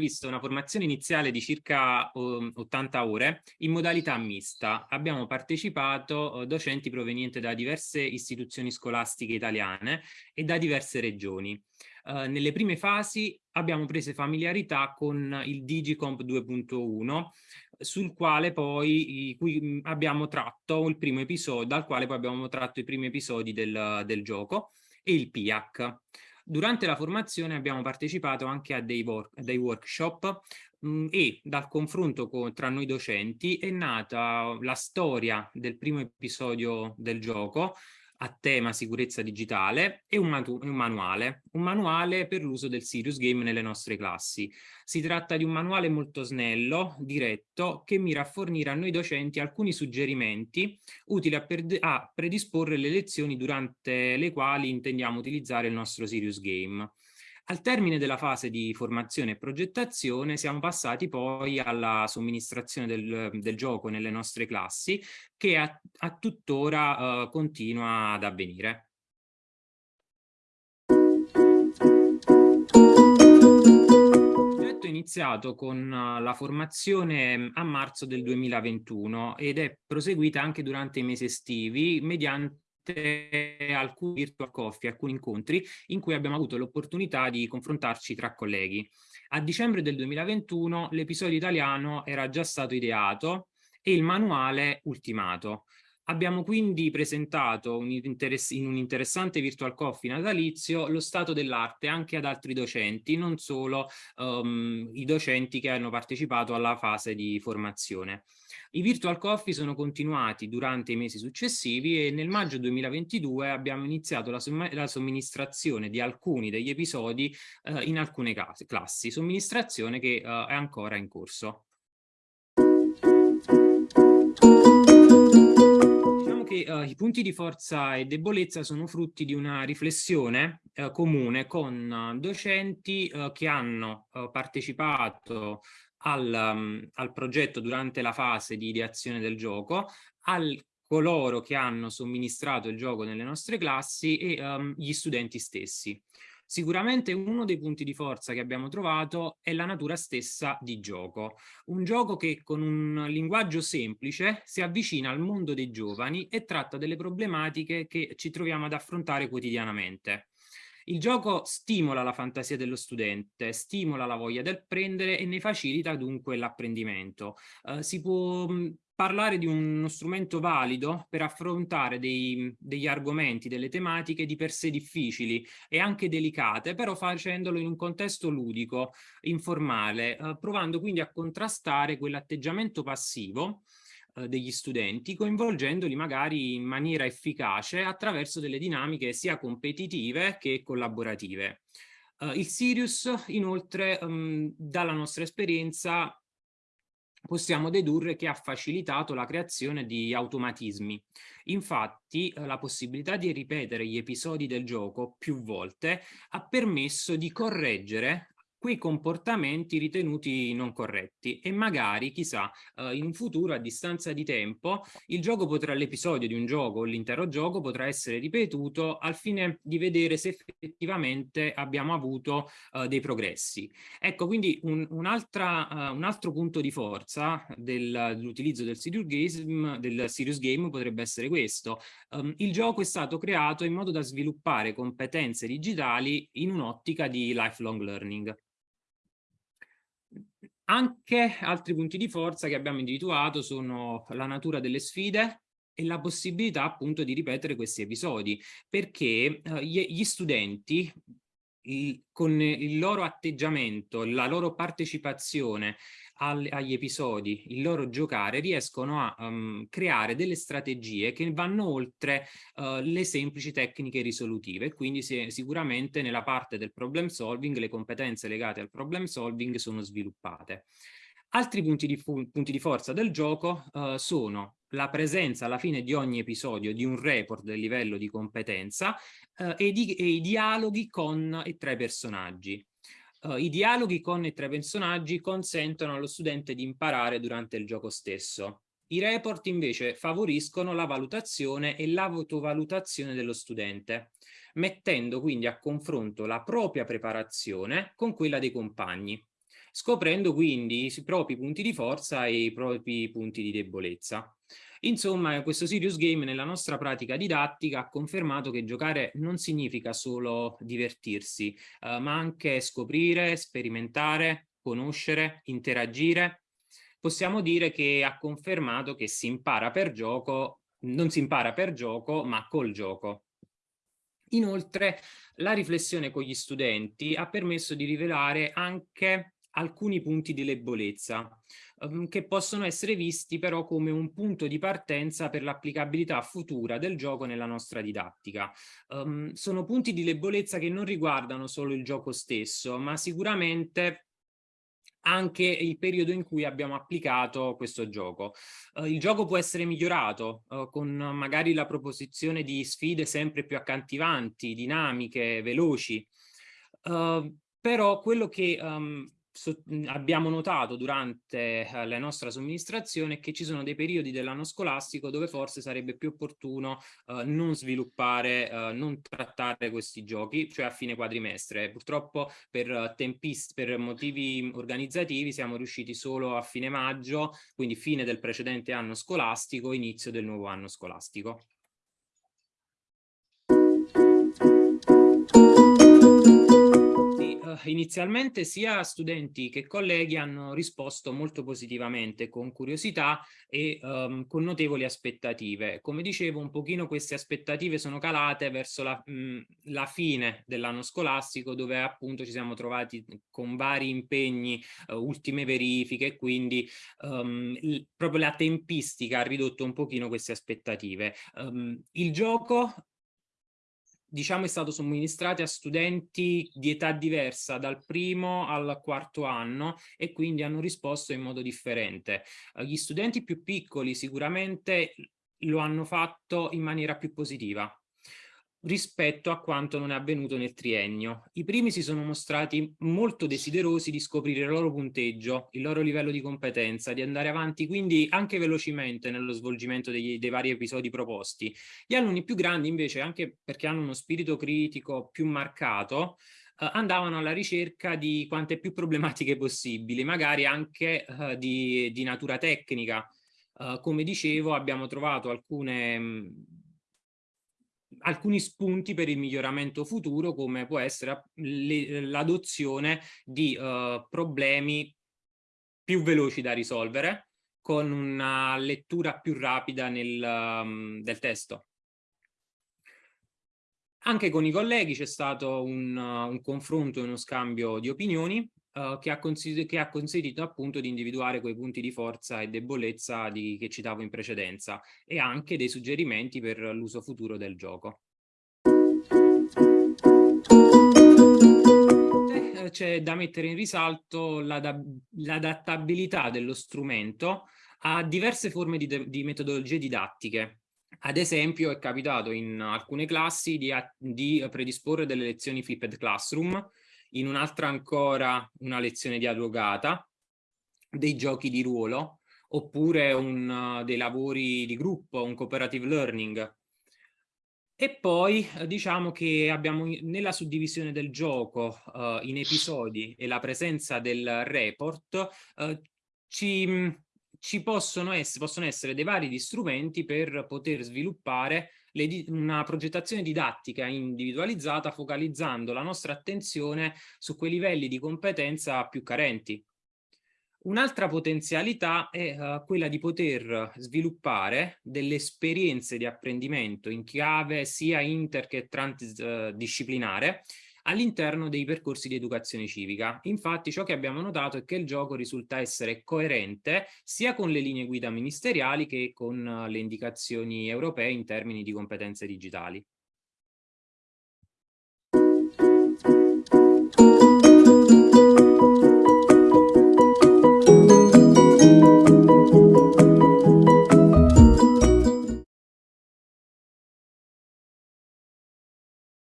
previsto una formazione iniziale di circa 80 um, ore in modalità mista. Abbiamo partecipato uh, docenti provenienti da diverse istituzioni scolastiche italiane e da diverse regioni. Uh, nelle prime fasi abbiamo preso familiarità con il Digicomp 2.1 sul quale poi cui abbiamo tratto il primo episodio, dal quale poi abbiamo tratto i primi episodi del, del gioco e il PIAC. Durante la formazione abbiamo partecipato anche a dei, work, dei workshop mh, mm, e dal confronto con, tra noi docenti è nata la storia del primo episodio del gioco a tema sicurezza digitale e un, un manuale, un manuale per l'uso del Serious Game nelle nostre classi. Si tratta di un manuale molto snello, diretto, che mira a fornire a noi docenti alcuni suggerimenti utili a, a predisporre le lezioni durante le quali intendiamo utilizzare il nostro Serious Game. Al termine della fase di formazione e progettazione siamo passati poi alla somministrazione del, del gioco nelle nostre classi che a, a tuttora uh, continua ad avvenire. iniziato con la formazione a marzo del 2021 ed è proseguita anche durante i mesi estivi mediante alcuni virtual coffee, alcuni incontri in cui abbiamo avuto l'opportunità di confrontarci tra colleghi. A dicembre del 2021 l'episodio italiano era già stato ideato e il manuale ultimato. Abbiamo quindi presentato un in un interessante virtual coffee natalizio lo stato dell'arte anche ad altri docenti, non solo um, i docenti che hanno partecipato alla fase di formazione. I virtual coffee sono continuati durante i mesi successivi e nel maggio 2022 abbiamo iniziato la, la somministrazione di alcuni degli episodi eh, in alcune classi, somministrazione che eh, è ancora in corso. Che uh, i punti di forza e debolezza sono frutti di una riflessione uh, comune con uh, docenti che hanno partecipato al, um, al, progetto durante la fase di ideazione del gioco, al coloro che hanno somministrato il gioco nelle nostre classi e um, gli studenti stessi. Sicuramente uno dei punti di forza che abbiamo trovato è la natura stessa di gioco. Un gioco che con un linguaggio semplice si avvicina al mondo dei giovani e tratta delle problematiche che ci troviamo ad affrontare quotidianamente. Il gioco stimola la fantasia dello studente, stimola la voglia del prendere e ne facilita dunque l'apprendimento. Uh, si può parlare di uno strumento valido per affrontare dei, degli argomenti, delle tematiche di per sé difficili e anche delicate, però facendolo in un contesto ludico, informale, eh, provando quindi a contrastare quell'atteggiamento passivo eh, degli studenti, coinvolgendoli magari in maniera efficace attraverso delle dinamiche sia competitive che collaborative. Uh, il Sirius inoltre um, dalla nostra esperienza possiamo dedurre che ha facilitato la creazione di automatismi. Infatti eh, la possibilità di ripetere gli episodi del gioco più volte ha permesso di correggere quei comportamenti ritenuti non corretti e magari, chissà, eh, in un futuro a distanza di tempo il gioco potrà, l'episodio di un gioco o l'intero gioco potrà essere ripetuto al fine di vedere se effettivamente abbiamo avuto eh, dei progressi. Ecco, quindi un, un, uh, un altro punto di forza dell'utilizzo del, serious game, del serious game potrebbe essere questo. Um, il gioco è stato creato in modo da sviluppare competenze digitali in un'ottica di lifelong learning. Anche altri punti di forza che abbiamo individuato sono la natura delle sfide e la possibilità appunto di ripetere questi episodi, perché eh, gli studenti il, con il loro atteggiamento, la loro partecipazione al, agli episodi, il loro giocare, riescono a um, creare delle strategie che vanno oltre uh, le semplici tecniche risolutive. Quindi se, sicuramente nella parte del problem solving le competenze legate al problem solving sono sviluppate. Altri punti di, punti di forza del gioco uh, sono la presenza alla fine di ogni episodio di un report del livello di competenza uh, e, di, e, i dialoghi con e tra i personaggi. Uh, I dialoghi con e tra i personaggi consentono allo studente di imparare durante il gioco stesso. I report invece favoriscono la valutazione e l'autovalutazione dello studente, mettendo quindi a confronto la propria preparazione con quella dei compagni. Scoprendo quindi i propri punti di forza e i propri punti di debolezza. Insomma, questo Serious Game nella nostra pratica didattica ha confermato che giocare non significa solo divertirsi, eh, ma anche scoprire, sperimentare, conoscere, interagire. Possiamo dire che ha confermato che si impara per gioco, non si impara per gioco, ma col gioco. Inoltre, la riflessione con gli studenti ha permesso di rivelare anche alcuni punti di debolezza um, che possono essere visti però come un punto di partenza per l'applicabilità futura del gioco nella nostra didattica. Um, sono punti di debolezza che non riguardano solo il gioco stesso, ma sicuramente anche il periodo in cui abbiamo applicato questo gioco. Uh, il gioco può essere migliorato uh, con magari la proposizione di sfide sempre più accattivanti, dinamiche, veloci, uh, però quello che um, so, abbiamo notato durante eh, la nostra somministrazione che ci sono dei periodi dell'anno scolastico dove forse sarebbe più opportuno eh, non sviluppare, eh, non trattare questi giochi, cioè a fine quadrimestre. Purtroppo per, tempist per motivi organizzativi siamo riusciti solo a fine maggio, quindi fine del precedente anno scolastico, inizio del nuovo anno scolastico. Inizialmente sia studenti che colleghi hanno risposto molto positivamente, con curiosità e um, con notevoli aspettative. Come dicevo, un pochino queste aspettative sono calate verso la, mh, la fine dell'anno scolastico, dove appunto ci siamo trovati con vari impegni, uh, ultime verifiche, quindi um, proprio la tempistica ha ridotto un pochino queste aspettative. Um, il gioco diciamo è stato somministrato a studenti di età diversa dal primo al quarto anno e quindi hanno risposto in modo differente. Eh, gli studenti più piccoli sicuramente lo hanno fatto in maniera più positiva rispetto a quanto non è avvenuto nel triennio. I primi si sono mostrati molto desiderosi di scoprire il loro punteggio, il loro livello di competenza, di andare avanti quindi anche velocemente nello svolgimento degli, dei vari episodi proposti. Gli alunni più grandi invece, anche perché hanno uno spirito critico più marcato, eh, andavano alla ricerca di quante più problematiche possibili, magari anche eh, di, di, natura tecnica. Eh, come dicevo abbiamo trovato alcune mh, alcuni spunti per il miglioramento futuro come può essere l'adozione di uh, problemi più veloci da risolvere con una lettura più rapida nel, um, del testo. Anche con i colleghi c'è stato un, uh, un confronto e uno scambio di opinioni uh, che, ha che, ha consentito appunto di individuare quei punti di forza e debolezza di, che citavo in precedenza e anche dei suggerimenti per l'uso futuro del gioco. Eh, c'è da mettere in risalto l'adattabilità dello strumento a diverse forme di, di metodologie didattiche ad esempio è capitato in alcune classi di, di, predisporre delle lezioni flipped classroom in un'altra ancora una lezione dialogata, dei giochi di ruolo, oppure un, uh, dei lavori di gruppo, un cooperative learning. E poi uh, diciamo che abbiamo nella suddivisione del gioco uh, in episodi e la presenza del report uh, ci, ci possono, essere, possono essere dei vari strumenti per poter sviluppare le, una progettazione didattica individualizzata focalizzando la nostra attenzione su quei livelli di competenza più carenti. Un'altra potenzialità è uh, quella di poter sviluppare delle esperienze di apprendimento in chiave sia inter che transdisciplinare all'interno dei percorsi di educazione civica. Infatti ciò che abbiamo notato è che il gioco risulta essere coerente sia con le linee guida ministeriali che con le indicazioni europee in termini di competenze digitali.